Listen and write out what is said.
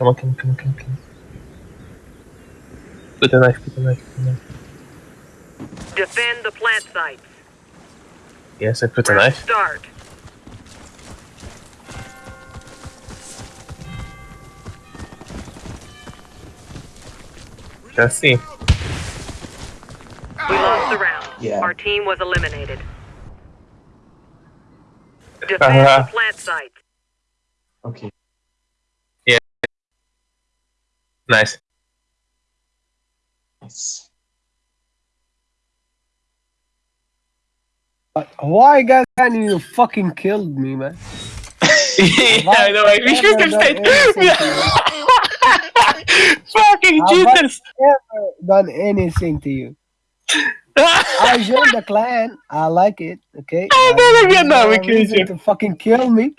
Come on, come on, come on, come on, come on. Put the knife, put the knife, put the knife. Defend the plant sites. Yes, I put the knife. Start. Let's see. We lost the round. Yeah. Our team was eliminated. Defend Uh-huh. the plant site. Okay. Nice. Nice. But why, guys, can you fucking killed me, man? yeah, I know. I wish we could stay. Fucking Have I Jesus! ever done anything to you? I joined the clan. I like it. Okay. I never there's get that no because reason you- to fucking kill me.